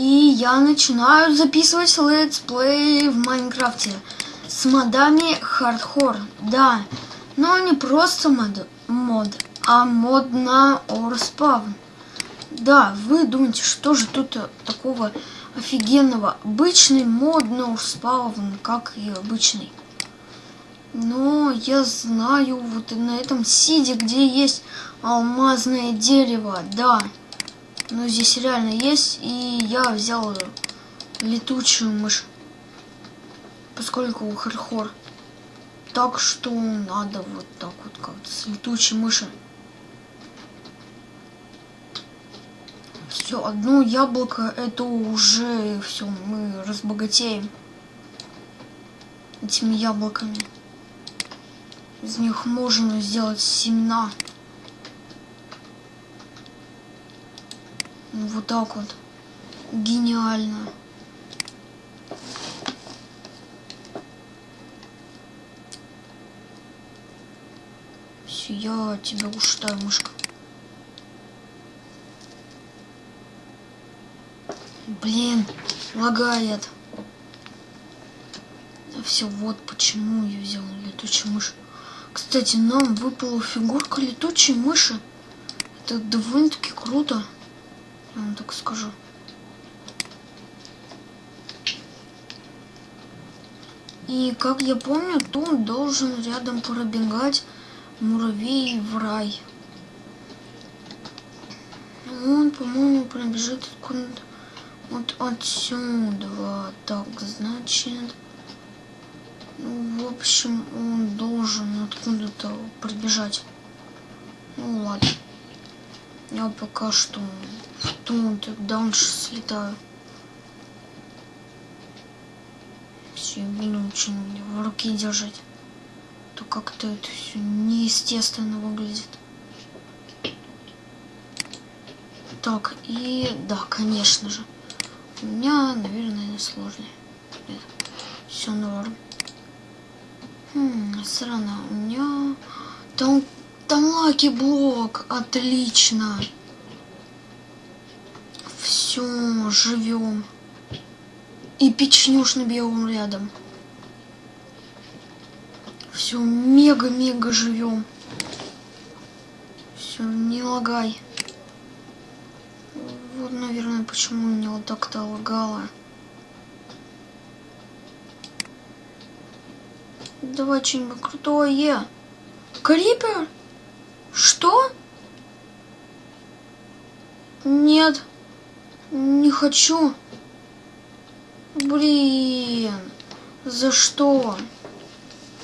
И я начинаю записывать летсплей в Майнкрафте с модами хардкор. Да, но не просто мод, мод а мод на OreSpawn. Да, вы думаете, что же тут такого офигенного? Обычный мод на OreSpawn, как и обычный. Но я знаю, вот на этом сиде, где есть алмазное дерево, да. Но здесь реально есть, и я взял летучую мышь, поскольку хардхор. Так что надо вот так вот как-то с летучей мыши. Все, одно яблоко, это уже все, мы разбогатеем этими яблоками. Из них можно сделать семена. Вот так вот. Гениально. Все, я тебя ушатаю, мышка. Блин, лагает. Все, вот почему я взял летучую мышь. Кстати, нам выпала фигурка летучей мыши. Это довольно-таки круто. Я вам так скажу. И как я помню, тут должен рядом пробегать муравей в рай. Он, по-моему, пробежит вот отсюда. Так, значит... Ну, в общем, он должен откуда-то пробежать. Ну ладно. Я пока что в тут дальше слетаю. Все, буду очень в руке держать. То как-то это все неестественно выглядит. Так, и да, конечно же. У меня, наверное, сложный. Нет, все норм. Хм, странно, у меня... Там, там лаки блок, отлично. Все, живем. И печнюшный биом рядом. Все, мега-мега живем. Все, не лагай. Вот, наверное, почему меня вот так-то лагало. Давай что-нибудь крутое. Крипер? Что? Нет. Не хочу. Блин. За что?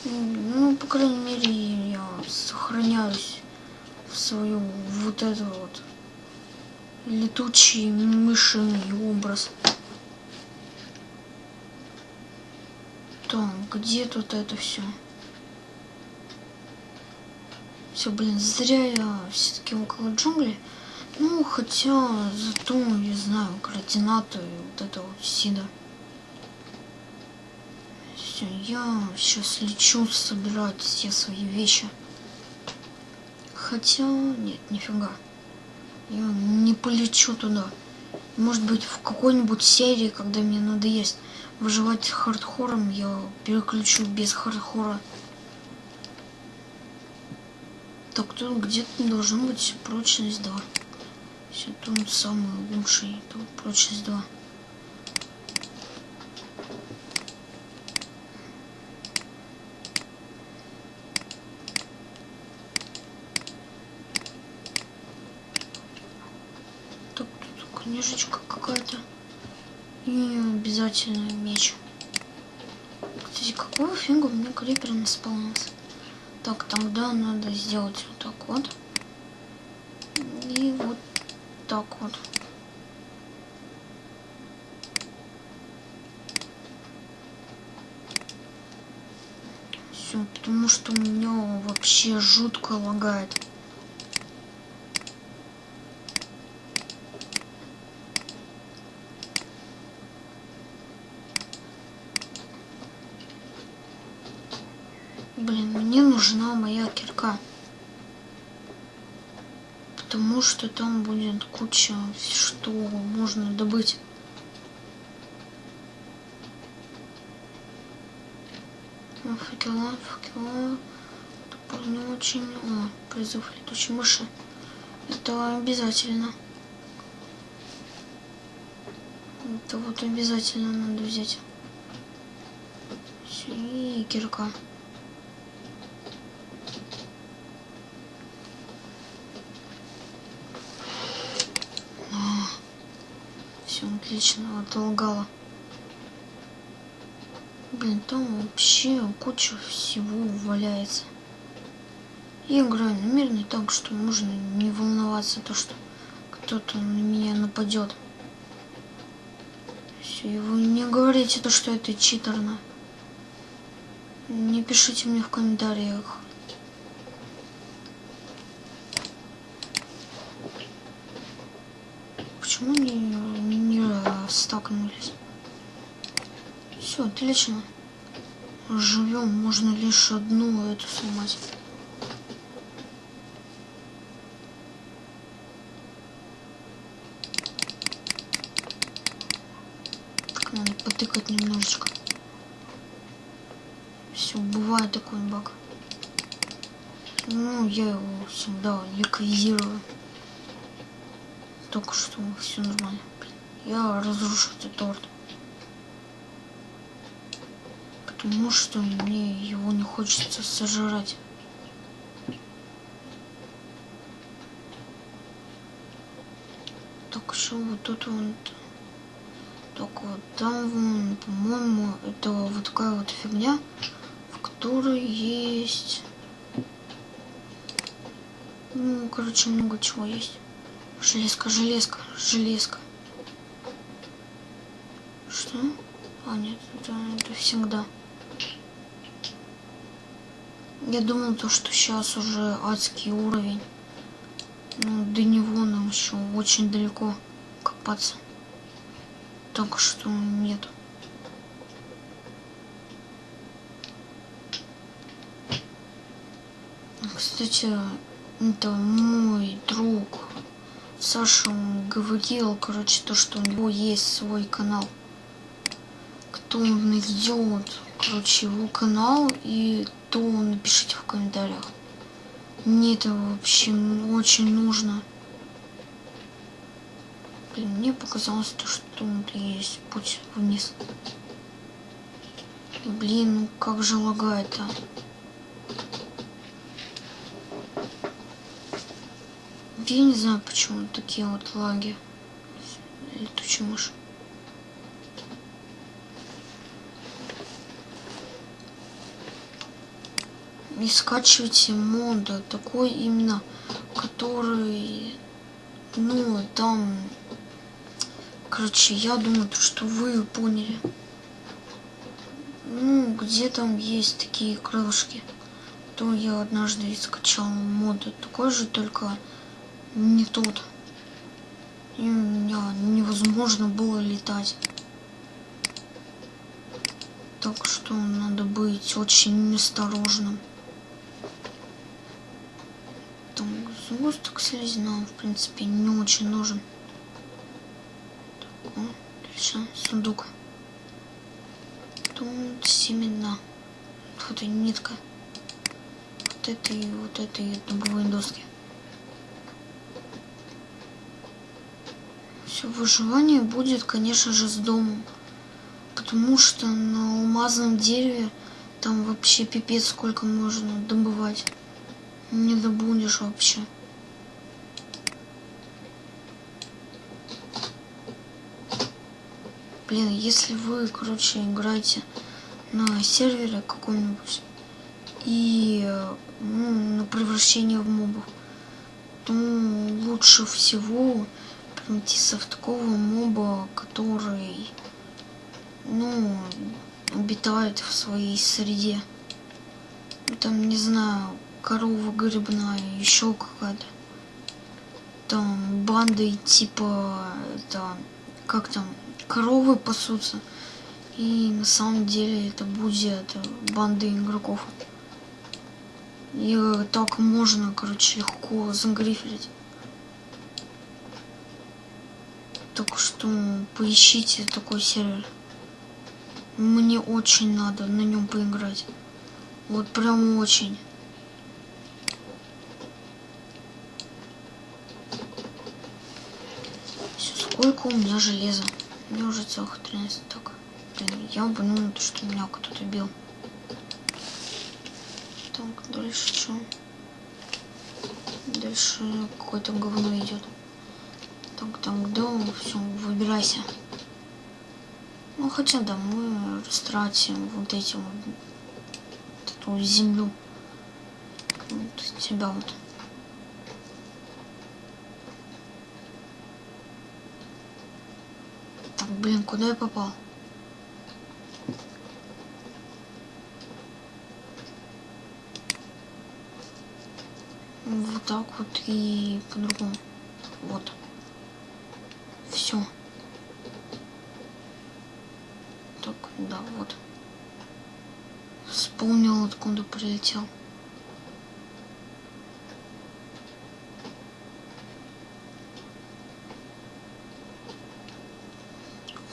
Ну, по крайней мере, я сохраняюсь в свою вот эту вот летучий мышиный образ. Так, где тут это все? Все, блин, зря я все-таки около джунглей. Ну, хотя, зато я знаю координаты вот это вот сида. Все, я сейчас лечу собирать все свои вещи. Хотя, нет, нифига. Я не полечу туда. Может быть, в какой-нибудь серии, когда мне надоест выживать хардхором, я переключу без хардхора. Так, тут где-то должен быть прочность 2. Все, тут самый лучший, тут прочность 2. Так, тут книжечка какая-то. И обязательно меч. Кстати, какого фига у меня крипер не спалнился? Так, тогда надо сделать вот так вот. И вот так вот. Все, потому что у меня вообще жутко лагает. нужна моя кирка. Потому что там будет куча, что можно добыть. Факела, факела. Тупо не очень... О, призыв летучей мыши. Это обязательно. Это вот обязательно надо взять. И кирка. Отлично, отолгала. Блин, там вообще куча всего валяется. Я играю на мирный так, что можно не волноваться, то что кто-то на меня нападет. Все, и вы не говорите то, что это читерно. Не пишите мне в комментариях. Почему не столкнулись? Все, отлично. Живем, можно лишь одну эту сломать. Так, надо потыкать немножечко. Все, бывает такой баг. Ну, я его всегда ликвидирую. Только что все нормально. Я разрушу этот торт. Потому что мне его не хочется сожрать. Так что вот тут вот. Так вот там, по-моему, это вот такая вот фигня которой есть... Ну, короче, много чего есть. Железка, железка, железка. Что? А, нет, это, это всегда. Я думал, то, что сейчас уже адский уровень. Ну, до него нам еще очень далеко копаться. Так что нет. Кстати, это мой друг Саша он говорил, короче, то, что у него есть свой канал. Кто найдет, короче, его канал, и то напишите в комментариях. Мне это вообще очень нужно. Блин, мне показалось то, что тут есть путь вниз. Блин, ну как же лагает-то. Я не знаю, почему такие вот лаги. Летучий мышь. И скачивайте мода такой именно, который, ну, там, короче, я думаю, что вы поняли. Ну, где там есть такие крылышки. То я однажды скачал моду такой же, только не тот. И меня невозможно было летать. Так что надо быть очень осторожным. Там сгусток слизи нам, в принципе, не очень нужен. Так, о, отлично, сундук. Тут семена. Вот и нитка. Вот это и вот это и дубовые доски. Все выживание будет, конечно же, с домом. Потому что на алмазном дереве там вообще пипец сколько можно добывать. Не добудешь вообще. Блин, если вы, короче, играете на сервере каком-нибудь и ну, на превращение в мобов, то лучше всего Метисов такого моба, который, ну, обитает в своей среде. Там, не знаю, корова грибная, еще какая-то. Там банды типа, это, как там, коровы пасутся. И на самом деле это будет банды игроков. И так можно, короче, легко загрифелить. Так что поищите такой сервер. Мне очень надо на нем поиграть. Вот прям очень. Всё, сколько у меня железа? Меня уже целых 13. Так, блин, я упомянул, что меня кто-то бил. Так, дальше что? Дальше какое-то говно идет. Так, так, да, все, выбирайся. Ну, хотя да, мы растратим вот этим вот, эту землю. Вот тебя вот. Блин, куда я попал? Вот так вот и по-другому. Вот. Все. Так, да, вот. Вспомнил, откуда прилетел.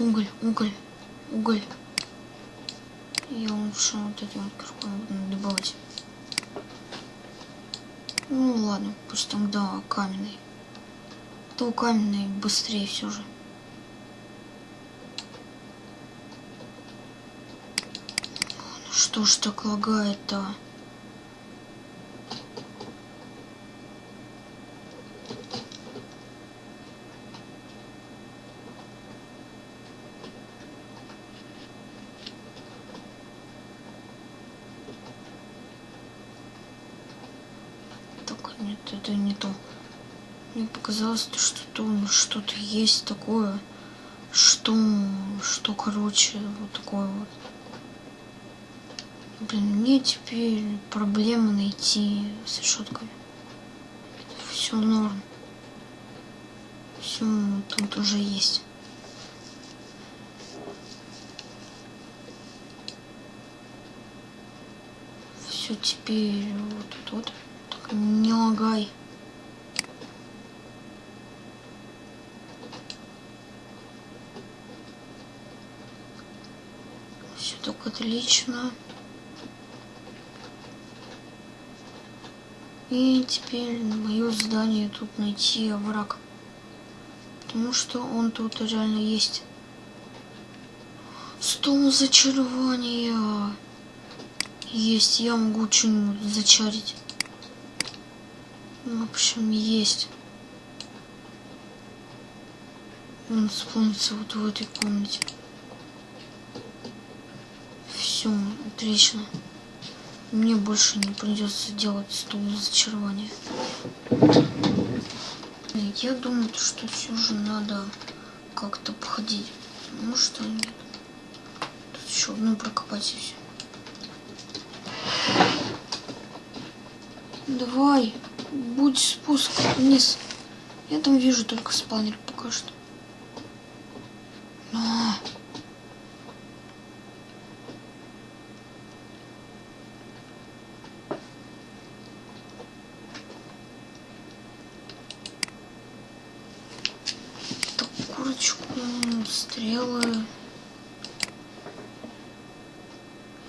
Уголь, уголь, уголь. Я лучше вот этим вот киркой буду добывать. Ну ладно, пусть там, да, каменный. То каменный быстрее все же. Что ж так лагает-то? Так, нет, это не то. Мне показалось, что то что-то есть такое, что, что, короче, вот такое вот. Блин, мне теперь проблема найти с решетками. Все норм. Все тут уже есть. Все теперь вот тут вот. Так, не лагай. Все так отлично. И теперь на мое здание тут найти враг. Потому что он тут реально есть. Стол зачарования. Есть, я могу что-нибудь зачарить. В общем, есть. Он спавнится вот в этой комнате. Все, отлично мне больше не придется делать стул зачарования. Я думаю, что все же надо как-то походить. Ну что нет. Тут еще одну прокопать и все. Давай, будь спуск вниз. Я там вижу только спавнер пока что. Но... курочку, стрелы.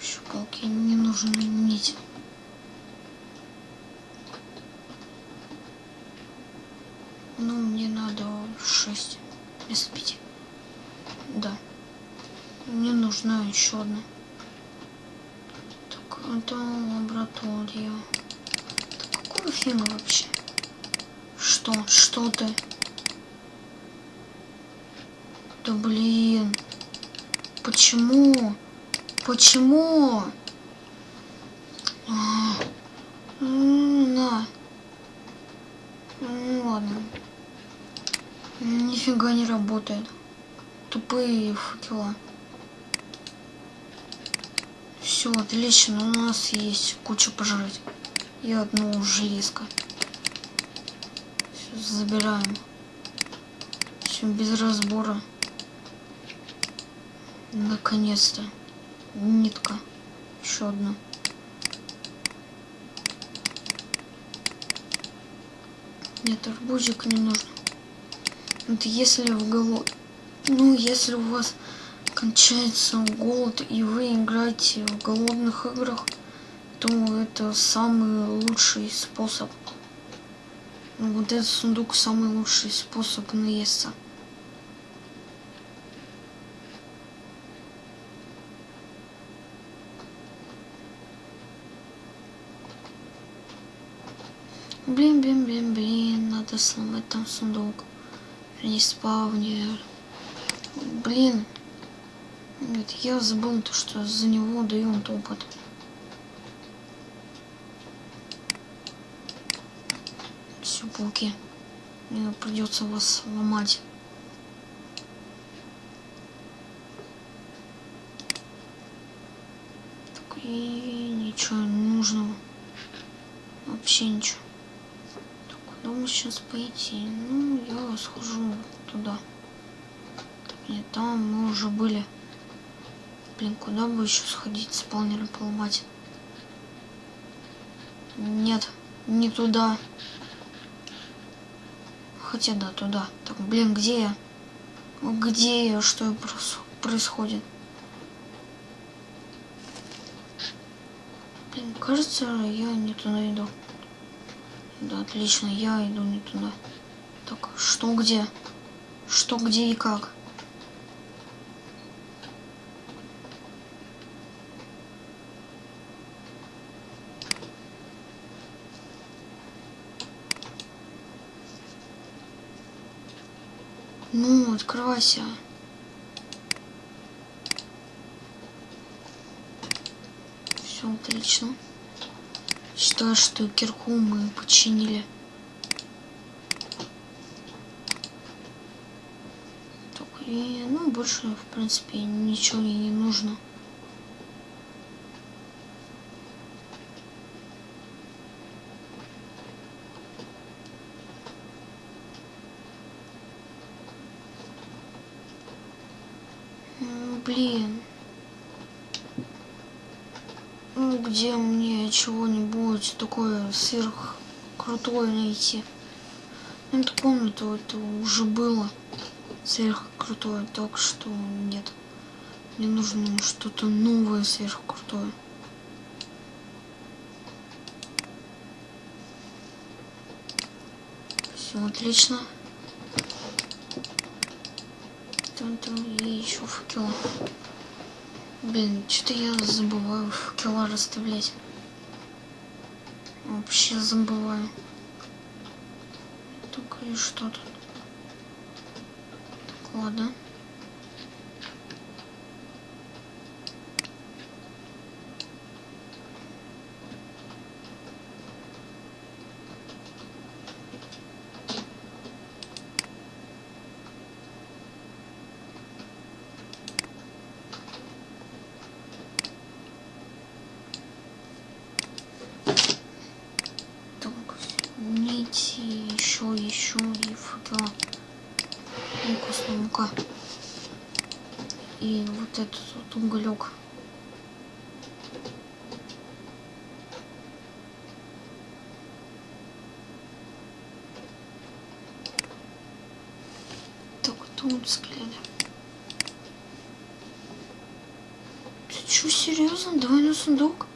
Еще палки не нужно нить. Ну, мне 6 вместо 5. Да. Мне нужна еще одна. Так, это лаборатория. Так, какого фига вообще? Что? Что ты? Да блин. Почему? Почему? А, на. Ну ладно. Нифига не работает. Тупые факела. Все, отлично. У нас есть куча пожрать. И одно железко. Все, забираем. Все, без разбора. Наконец-то. Нитка. Еще одна. Нет, арбузик не нужно. Вот если в голод... Ну, если у вас кончается голод, и вы играете в голодных играх, то это самый лучший способ. Вот этот сундук самый лучший способ наесться. Блин, блин, блин, блин, надо сломать там сундук. Респавнер. Блин. Нет, я забыл то, что за него дают опыт. Все, пауки. Мне придется вас ломать. Так, и ничего не нужного. Вообще ничего. Куда мы сейчас пойти? Ну, я схожу туда. Так, нет, там мы уже были. Блин, куда бы еще сходить, спаунеры поломать? Нет, не туда. Хотя да, туда. Так, блин, где я? Где я? Что происходит? Блин, кажется, я не туда иду. Да, отлично, я иду не туда. Так, что где? Что где и как? Ну, открывайся. Все отлично. Считаю, что кирку мы починили. Так, и, ну, больше, в принципе, ничего ей не нужно. блин. Ну, где мне чего-нибудь такое сверх крутое найти? Ну, эту комнату это уже было сверх крутое, так что нет. Мне нужно что-то новое сверх крутое. Все отлично. там, там и еще факела. Блин, что-то я забываю факела расставлять. Вообще забываю. Только и что тут? Так, ладно. мука. И вот этот вот уголек. Так, тут взгляд. Ты что, серьезно? Двойной сундук?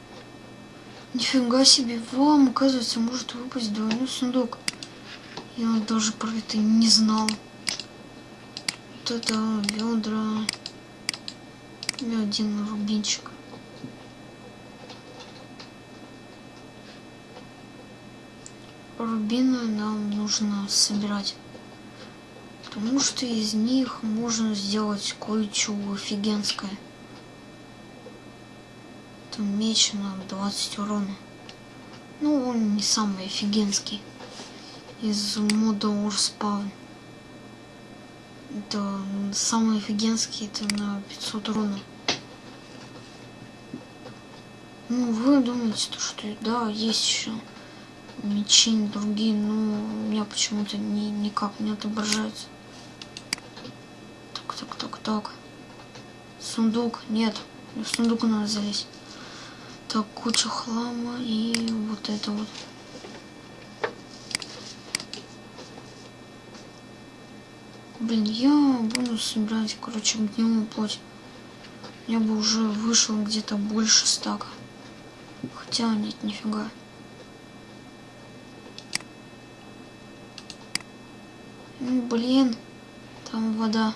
Нифига себе, вам, оказывается, может выпасть двойной сундук. Я даже про это не знал это ведра и один рубинчик. Рубины нам нужно собирать, потому что из них можно сделать кое-что офигенское. Это меч на 20 урона. Ну, он не самый офигенский из мода Урспаун. Это самый офигенский, это на 500 урона. Ну, вы думаете, то, что да, есть еще мечи другие, но у меня почему-то ни, никак не отображается. Так, так, так, так. Сундук, нет, в сундук надо залезть. Так, куча хлама и вот это вот. Блин, я буду собирать, короче, гнилую плоть. Я бы уже вышел где-то больше стака. Хотя нет, нифига. Ну, блин, там вода.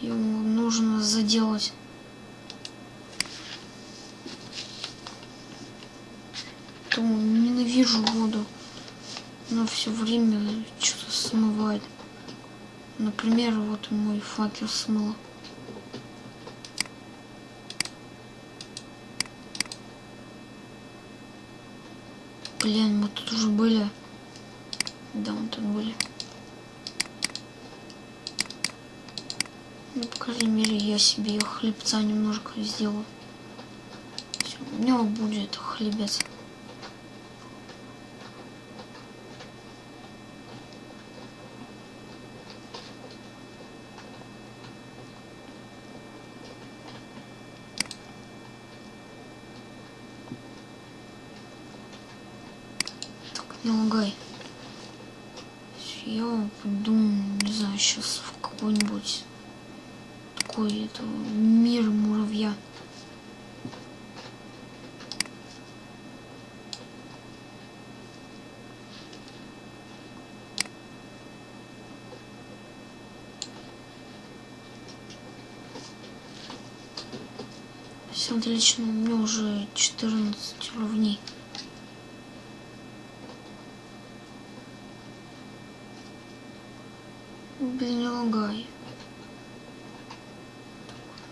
Ее нужно заделать. То ненавижу воду. Она все время что-то смывает. Например, вот мой факел смыло. Блин, мы тут уже были. Да, мы тут были. Ну, по крайней мере, я себе хлебца немножко сделаю. Всё, у меня будет хлебец. Не лагай. Я пойду, не знаю, сейчас в какой-нибудь такой это мир муравья. Все отлично, у меня уже 14 уровней. Блин, не лагай.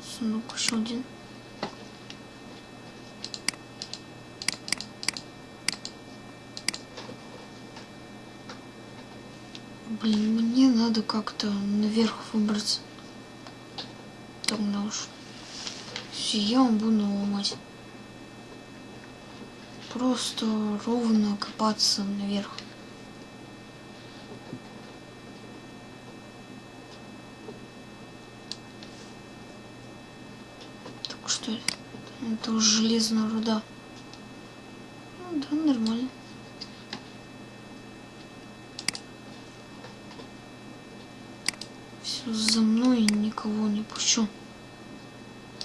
Сундук еще один. Блин, мне надо как-то наверх выбраться. Тогда уж. Все, я вам буду ломать. Просто ровно копаться наверх. Так что это уже железная руда. Ну да, нормально. Все, за мной никого не пущу.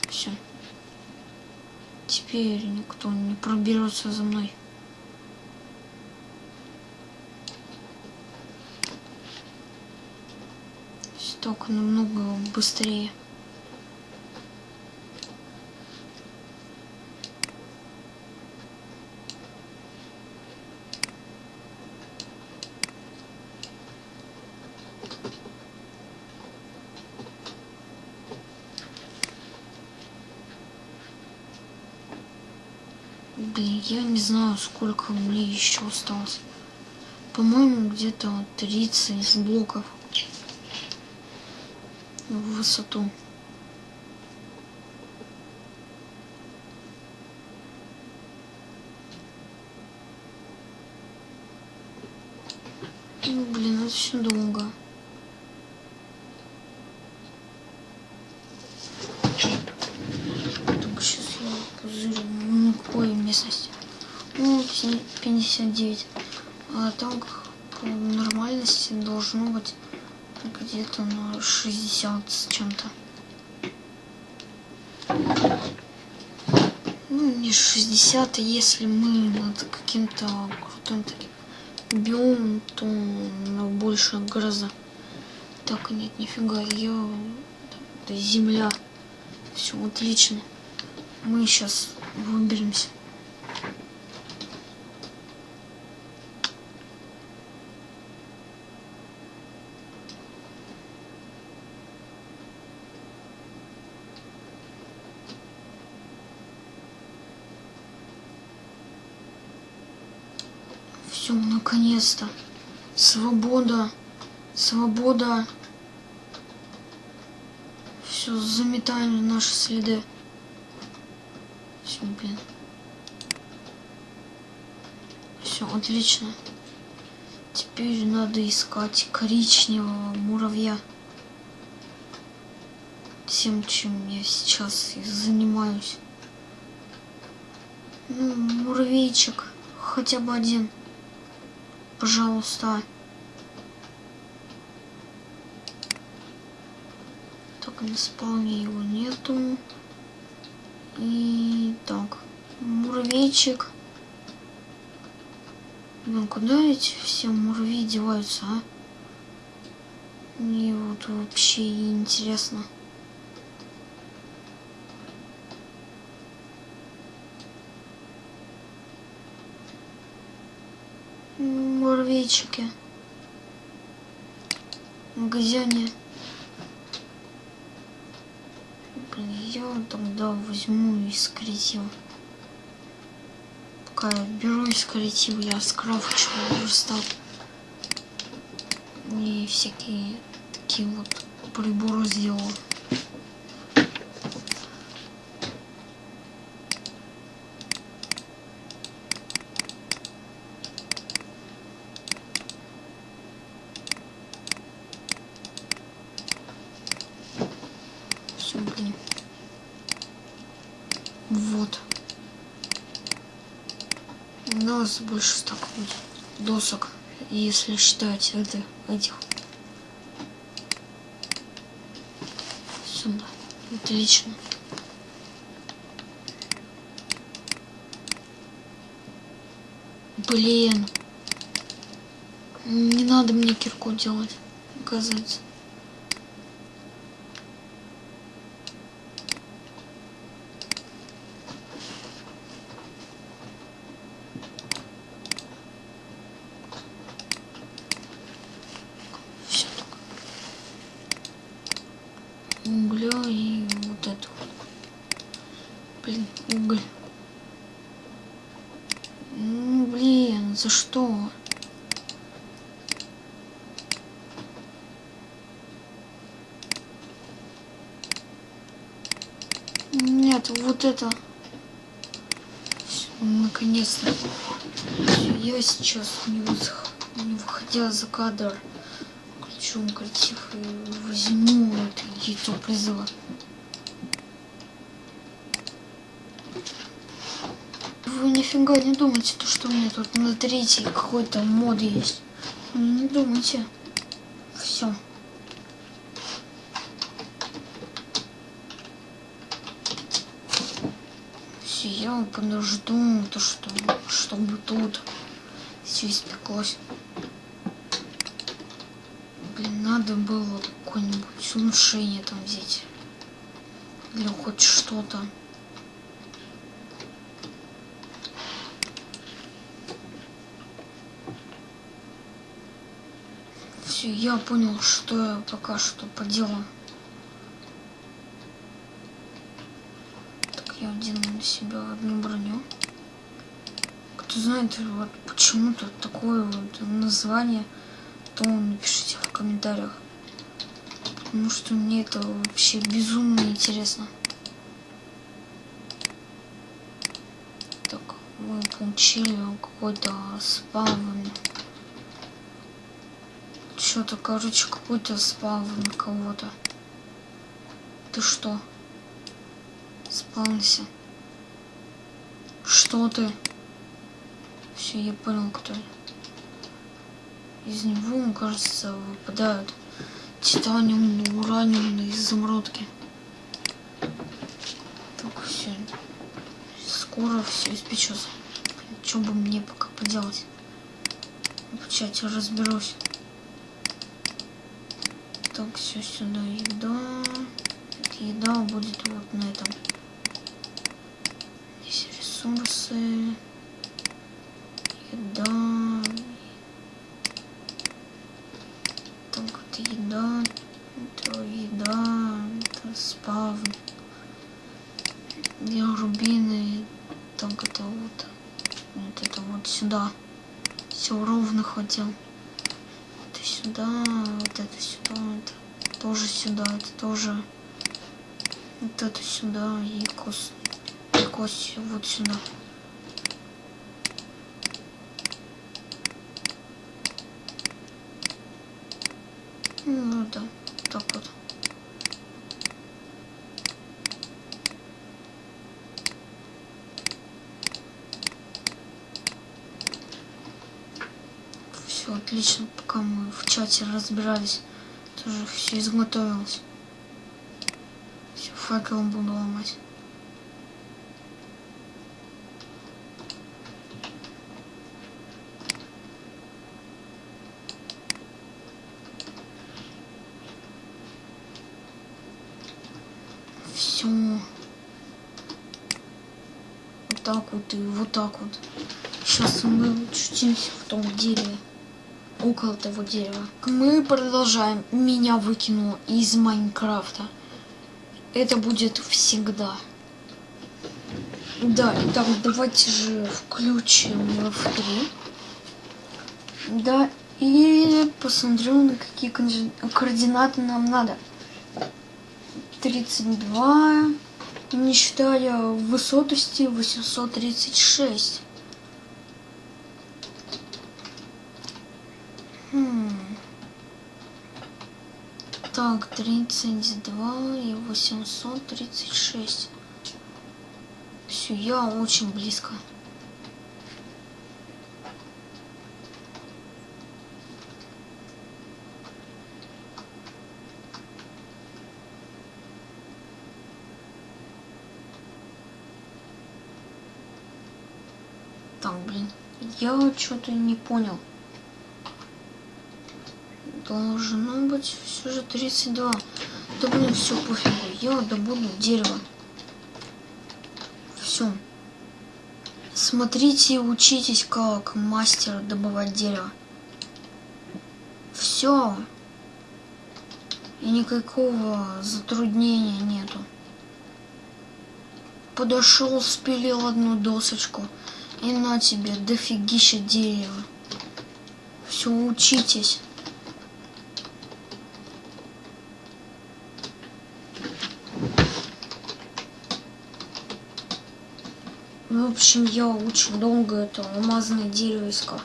Все. Теперь никто не проберется за мной. Намного быстрее. Блин, я не знаю, сколько мне еще осталось. По-моему, где-то 30 блоков высоту. Ну, блин, это все долго. Так, сейчас я позырю, на какой местности. Ну, 59. А так, по нормальности должно быть где-то на 60 с чем-то. Ну, не 60, а если мы над каким-то крутым таким биомом, то на больше гроза. Так, нет, нифига, я... Это земля. Все отлично. Мы сейчас выберемся. Все, наконец-то. Свобода. Свобода. Все, заметаем наши следы. Все, блин. Все, отлично. Теперь надо искать коричневого муравья. Тем, чем я сейчас и занимаюсь. Ну, муравейчик. Хотя бы один. Пожалуйста. Так, на спауне его нету. И так. Муравейчик. Ну куда эти все муравьи деваются, а? Мне вот вообще интересно. Муравейчики. В магазине. Блин, я тогда возьму из креатива. Пока я беру из креатива, я скрафчу верстак. И всякие такие вот приборы сделал. Все, блин. Вот. Нас больше так будет досок, если считать это, этих. Сюда. Отлично. Блин. Не надо мне кирку делать, оказывается. Все так. Угля и вот это. вот. Блин, уголь. Ну, блин, за что? Нет, вот это. Всё, Наконец-то. Я сейчас не, высох- не выходя за кадр, включу креатив и возьму это яйцо призыва. Вы нифига не думайте, то, что у меня тут на третий какой-то мод есть. Ну, Не думайте. Все. Я подожду, то, что, чтобы тут все испеклось. Блин, надо было какое-нибудь улучшение там взять. Или хоть что-то. Все, я понял, что я пока что поделал. Так, я одену на себя одну броню. Кто знает, вот почему тут такое вот название, то напишите в комментариях. Потому что мне это вообще безумно интересно. Так, мы получили какой-то спавн. Что-то, короче, какой-то спавн кого-то. Ты что? Спавнся. Что ты? Все, я понял, кто. Из него, кажется, выпадают титаниум, ураниум и изумрудки. Так, все. Скоро все испечется. Что бы мне пока поделать? В чате разберусь. Так, все сюда еда. Еда будет вот на этом. Ресурсы. Еда. Так, это еда. Это еда. Это спавн. Где рубины. Так, это вот. Вот это вот сюда. Все ровно хватил. Это сюда, вот это сюда, это тоже сюда, это тоже вот это сюда и кость, вот сюда. Ну да, так вот. Все отлично, пока мы в чате разбирались, тоже все изготовилось. Все, факелом буду ломать. Все. Вот и вот так вот. Сейчас мы очутимся в том дереве. Около того дерева. Мы продолжаем. Меня выкинуло из Майнкрафта. Это будет всегда. Да, итак, давайте же включим F3. Да, и посмотрим, на какие координаты нам надо. 32, не считая высотости, 836. Хм. Так, 32 и 836. Все, я очень близко. Так, блин, я что-то не понял. Должно быть все же 32. Да блин, все пофигу. Я добуду дерево. Все. Смотрите и учитесь, как мастер добывать дерево. Все. И никакого затруднения нету. Подошел, спилил одну досочку. И на тебе дофигища дерева. Все, учитесь. В общем, я очень долго это алмазное дерево искал.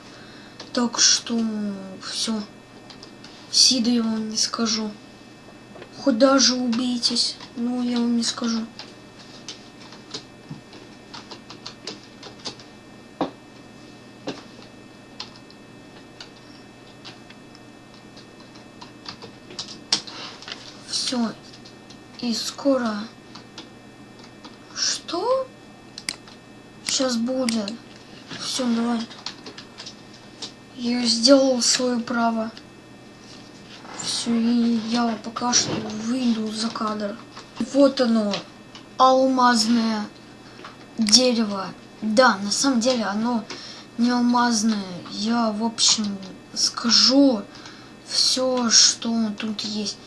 Так что все. Сида я вам не скажу. Хоть даже убейтесь, но я вам не скажу. Все. И скоро... Что? Сейчас будет. Все, давай. Я сделал свое право. Все, и я пока что выйду за кадр. Вот оно, алмазное дерево. Да, на самом деле оно не алмазное. Я, в общем, скажу все, что тут есть.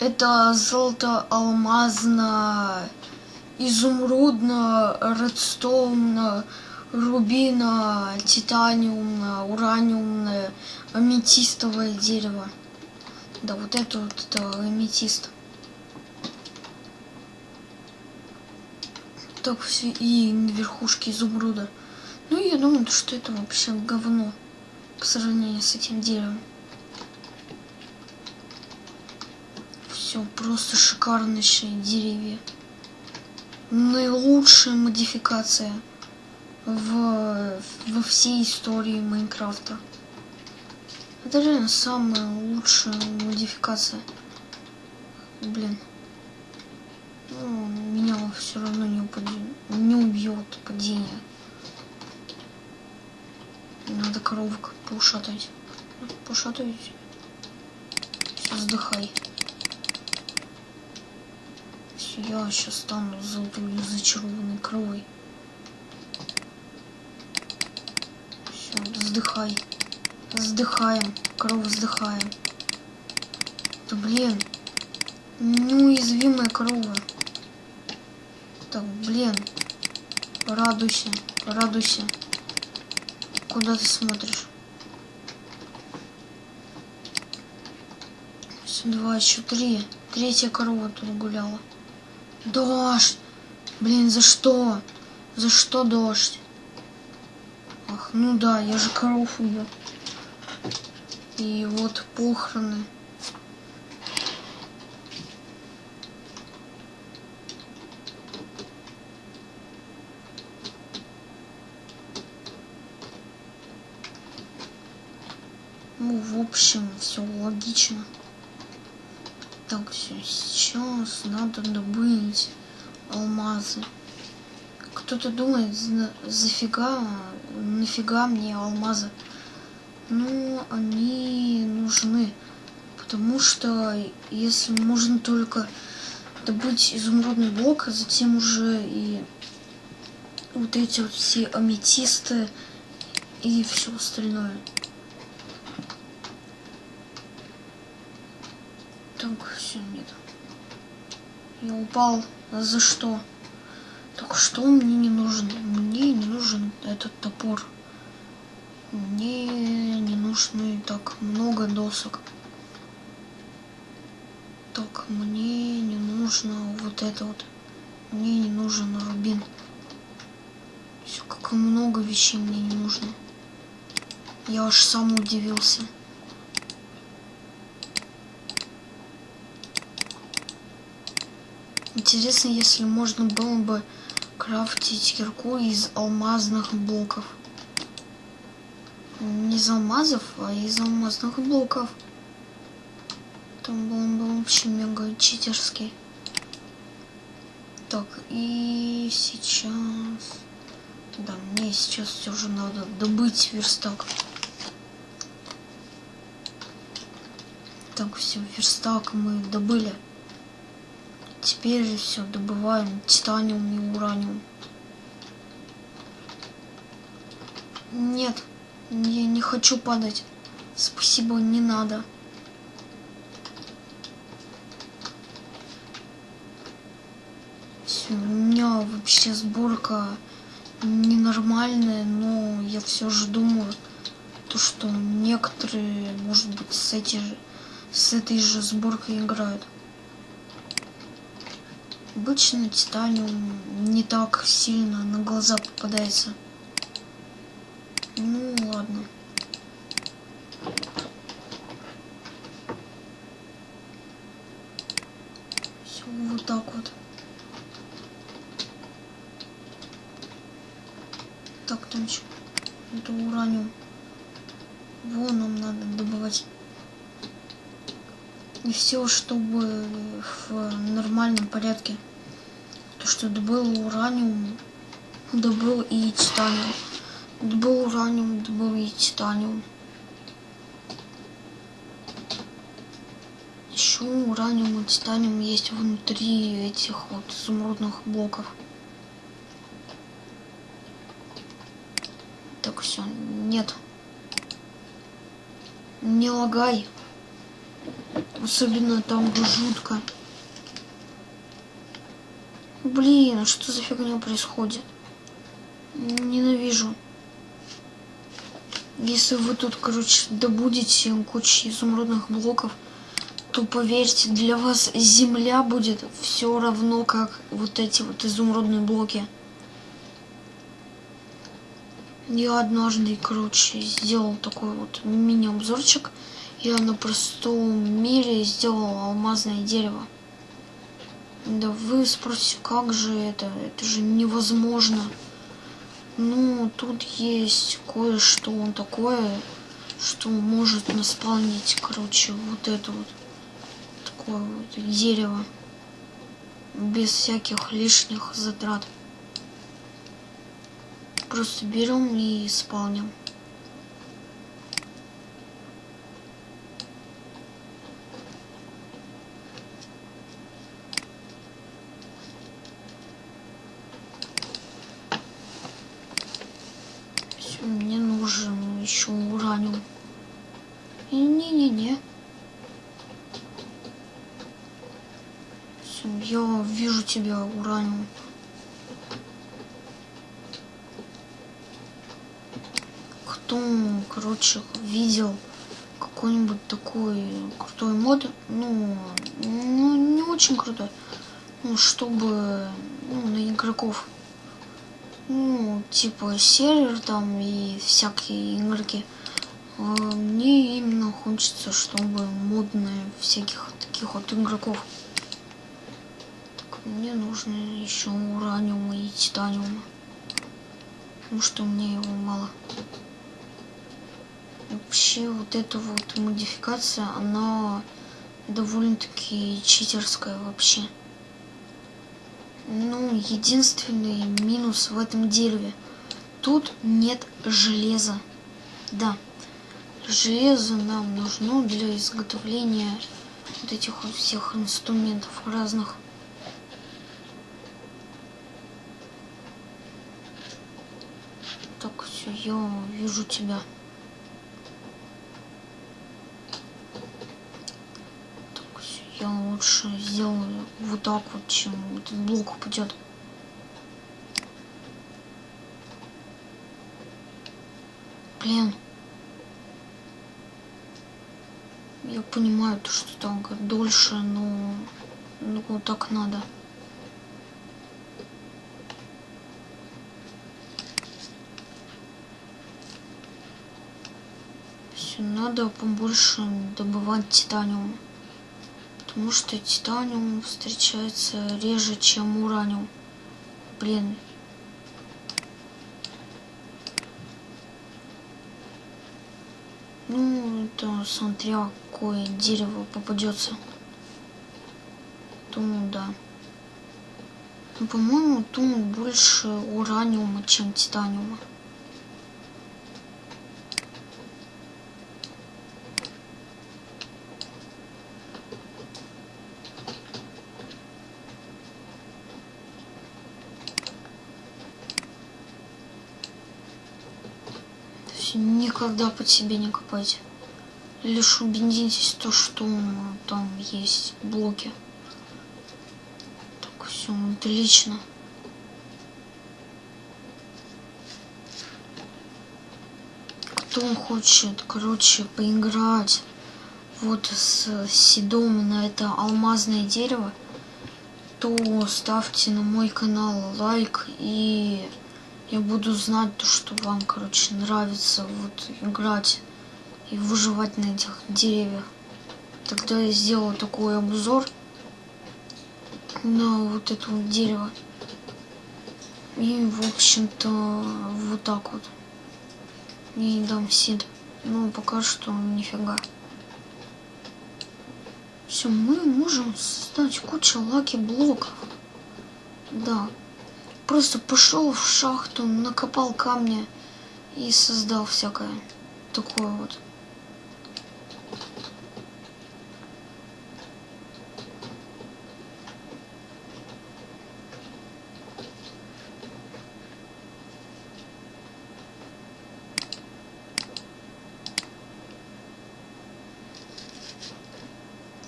Это золото алмазно, изумрудно, редстоунно, рубино, титаниумно, ураниумное, аметистовое дерево. Да, вот это вот это аметист. Так все и на верхушке изумруда. Ну, я думаю, что это вообще говно по сравнению с этим деревом. Все просто шикарнейшие деревья. Наилучшая модификация в, во всей истории Майнкрафта. Это реально самая лучшая модификация. Блин. Ну, меня все равно не, упадет, не убьет падение. Надо коровок. Поушатать. Все, вздыхай я сейчас стану золотой зачарованной кровой. Все, вздыхай. Вздыхаем. Корова вздыхаем. Да блин. Неуязвимая корова. Так, блин. Радуйся. Радуйся. Куда ты смотришь? Все, два, еще три. Третья корова тут гуляла. Дождь! Блин, за что? За что дождь? Ах, ну да, я же коров убил. И вот похороны. Ну, в общем, все логично. Так, все, сейчас надо добыть алмазы. Кто-то думает, зафига, нафига мне алмазы. Ну, они нужны. Потому что если можно только добыть изумрудный блок, а затем уже и вот эти вот все аметисты и все остальное. Так, все, нет. Я упал. За что? Так что мне не нужен? Мне не нужен этот топор. Мне не нужны так много досок. Так, мне не нужно вот это вот. Мне не нужен рубин. Все, как много вещей мне не нужно. Я аж сам удивился. Интересно, если можно было бы крафтить кирку из алмазных блоков. Не из алмазов, а из алмазных блоков. Там был бы вообще мега читерский. Так, и сейчас... Да, мне сейчас все же надо добыть верстак. Так, все, верстак мы добыли. Теперь все, добываем титаниум и ураниум. Нет, я не хочу падать. Спасибо, не надо. Все, у меня вообще сборка ненормальная, но я все же думаю, то что некоторые, может быть, с, эти, с этой же сборкой играют. Обычно титаниум не так сильно на глаза попадается. Ну ладно. Все вот так вот. Так, там что? Это ураниум. Вон нам надо добывать. И все, чтобы в нормальном порядке. То, что добыл ураниум, добыл и титаниум. Добыл ураниум, добыл и титаниум. Еще ураниум и титаниум есть внутри этих вот изумрудных блоков. Так, все, нет. Не лагай. Особенно там жутко. Блин, а что за фигня происходит? Ненавижу. Если вы тут, короче, добудете кучу изумрудных блоков, то поверьте, для вас земля будет все равно, как вот эти вот изумрудные блоки. Я однажды, короче, сделал такой вот мини-обзорчик. Я на простом мире сделал алмазное дерево. Да вы спросите, как же это? Это же невозможно. Ну, тут есть кое-что такое, что может наспавнить, короче, вот это вот такое вот дерево без всяких лишних затрат. Просто берем и исполним. мне нужен еще ураниум. Не-не-не. Вижу тебя, ураниум. Кто, короче, видел какой-нибудь такой крутой мод, ну, ну, не очень крутой, ну, чтобы, ну, на игроков ну, типа сервер там и всякие игрки. А мне именно хочется, чтобы модные всяких таких вот игроков. Мне нужно еще ураниума и титаниума. Потому что мне его мало. Вообще вот эта вот модификация, она довольно-таки читерская вообще. Ну, единственный минус в этом дереве. Тут нет железа. Да, железо нам нужно для изготовления вот этих вот всех инструментов разных. все, я вижу тебя. Так, я лучше сделаю вот так вот, чем этот блок упадет. Блин. Я понимаю, то, что там как дольше, но ну, так надо. Все, надо побольше добывать титаниум. Потому что титаниум встречается реже, чем ураниум. Блин, Ну, это смотря какое дерево попадется. Думаю, да. Ну, по-моему, тут больше ураниума, чем титаниума. Никогда под себе не копайте. Лишь убедитесь то, что там есть блоки. Так, все, отлично. Кто хочет, короче, поиграть вот с седом на это алмазное дерево, то ставьте на мой канал лайк и я буду знать то, что вам, короче, нравится вот играть и выживать на этих деревьях. Тогда я сделаю такой обзор на вот это вот дерево. И, в общем-то, вот так вот. И дам сид. Ну, пока что нифига. Все, мы можем создать кучу лаки блоков. Да, Просто пошел в шахту, накопал камни и создал всякое такое вот.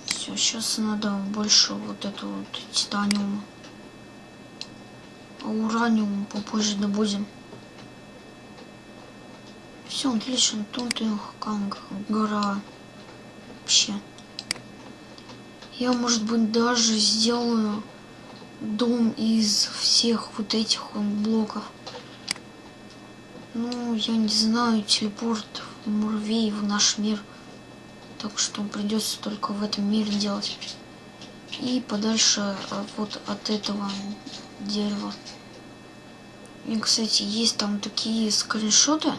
Все, сейчас надо больше вот эту вот титаниум а ураниум попозже добудем. Все, отлично. Тут их как гора. Вообще. Я, может быть, даже сделаю дом из всех вот этих вот блоков. Ну, я не знаю, телепорт муравей в наш мир. Так что придется только в этом мире делать. И подальше э, вот от этого дерева. И, кстати, есть там такие скриншоты.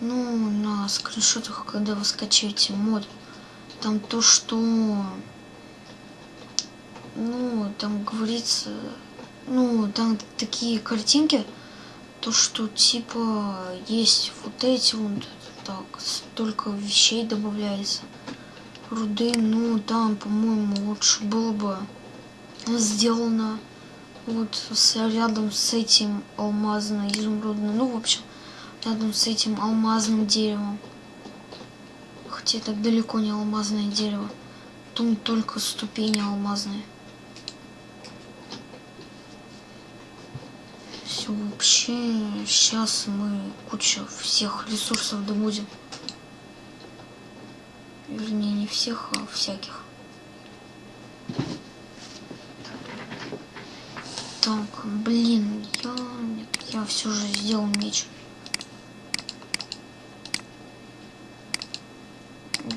Ну, на скриншотах, когда вы скачаете мод, там то, что... Ну, там говорится... Ну, там такие картинки, то, что типа есть вот эти вот, так, столько вещей добавляется. Руды, ну, там, по-моему, лучше было бы сделано вот с, рядом с этим алмазно изумрудным, ну, в общем, рядом с этим алмазным деревом. Хотя это далеко не алмазное дерево. Тут только ступени алмазные. Все, вообще, сейчас мы кучу всех ресурсов добудем. Вернее, не всех, а всяких. Так, блин, я, нет, я все же сделал меч.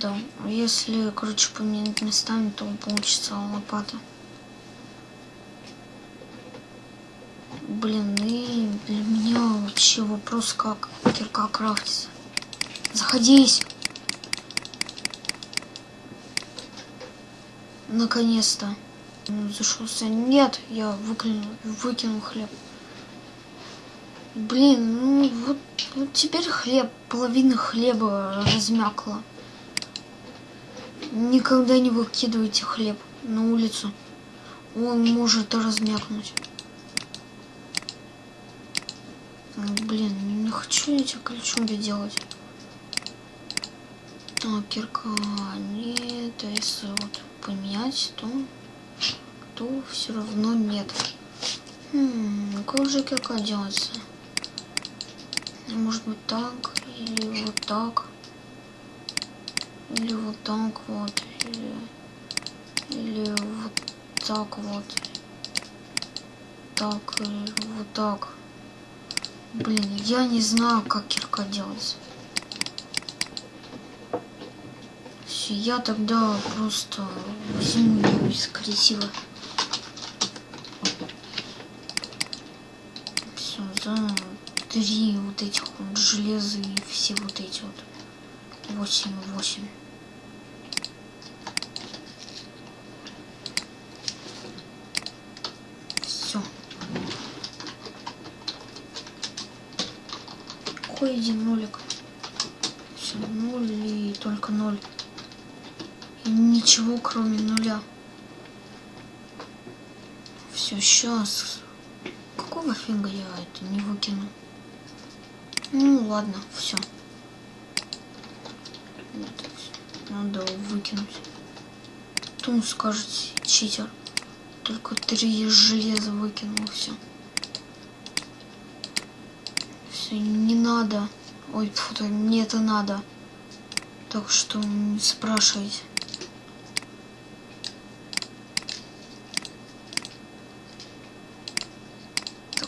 Да, если, короче, поменять местами, то получится лопата. Блин, и для меня вообще вопрос, как кирка крафтится. Заходись! Наконец-то зашелся. Нет, я выкинул, выкинул хлеб. Блин, ну вот, вот теперь хлеб, половина хлеба размякла. Никогда не выкидывайте хлеб на улицу. Он может размякнуть. Ну, блин, не хочу эти ключом делать. Так, кирка нет, а если вот поменять, то, то все равно нет. Хм, как же кирка делается? Может быть так, или вот так. Или вот так вот. Или, или вот так вот. Так, или вот так. Блин, я не знаю, как кирка делается. Все, я тогда просто возьму ее из красиво. Все, за три вот этих вот железа и все вот эти вот. Восемь, восемь. Все. Какой один нолик? Все, ноль и только ноль. И ничего кроме нуля. Все, сейчас. Какого фига я это не выкину? Ну ладно, все. Надо выкинуть. Потом скажете, читер. Только три железа выкинул, все. Все, не надо. Ой, фу, мне это надо. Так что не спрашивайте.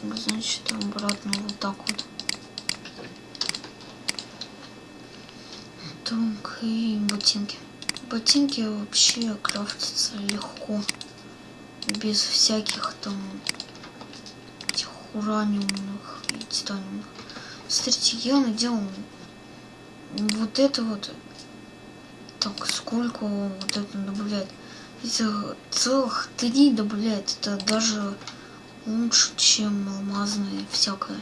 Так, значит, обратно вот так вот. Так, и ботинки. Ботинки вообще крафтятся легко. Без всяких там этих ураниумных и титаниумных. Смотрите, я надел вот это вот. Так, сколько вот это добавляет? Это целых три добавляет. Это даже лучше, чем алмазные всякое.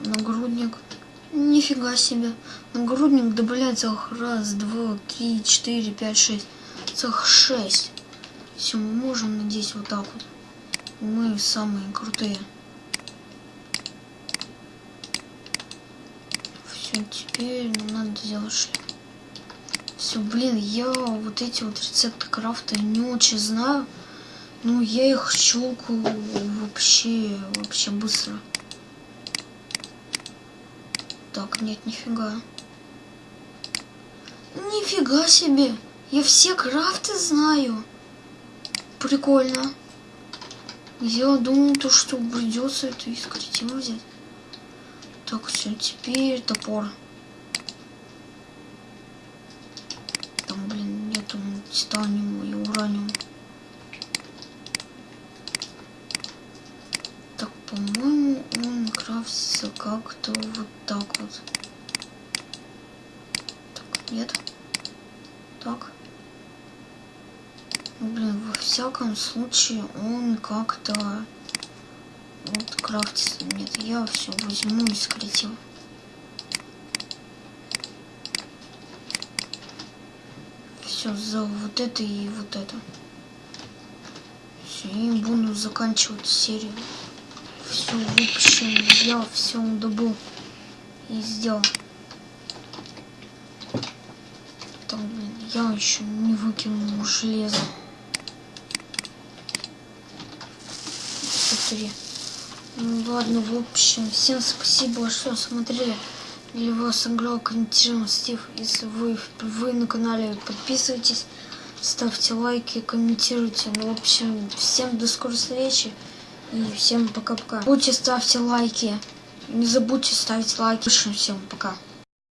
Нагрудник Нифига себе. Нагрудник добавляет целых раз, два, три, четыре, пять, шесть. Целых шесть. Все, мы можем надеть вот так вот. Мы самые крутые. Все, теперь нам надо сделать шлем. Все, блин, я вот эти вот рецепты крафта не очень знаю. Но я их щелкаю вообще, вообще быстро. Так, нет, нифига. Нифига себе! Я все крафты знаю. Прикольно. Я думал, то, что придется это из креатива взять. Так, все, теперь топор. Там, блин, нету титаниума и ураниума. По-моему, он крафтится как-то вот так вот. Так, нет. Так. Ну, блин, во всяком случае он как-то вот крафтится. Нет, я все возьму из креатива. Все, за вот это и вот это. Все, и буду заканчивать серию все, в общем, я все добыл и сделал. Так, блин, я еще не выкинул железо. Смотри. Ну ладно, в общем, всем спасибо, что смотрели. Для вас играл Комментируем Стив. Если вы, вы на канале, подписывайтесь, ставьте лайки, комментируйте. Ну, в общем, всем до скорой встречи. И всем пока-пока. Будьте ставьте лайки. Не забудьте ставить лайки. Всем пока.